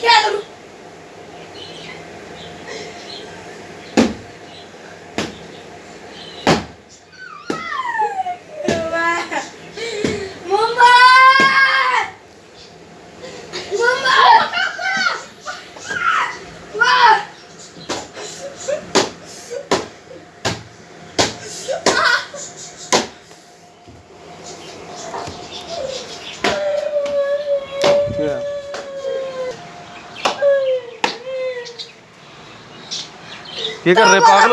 کیا کروں؟ مما یہ کر رہے پاگل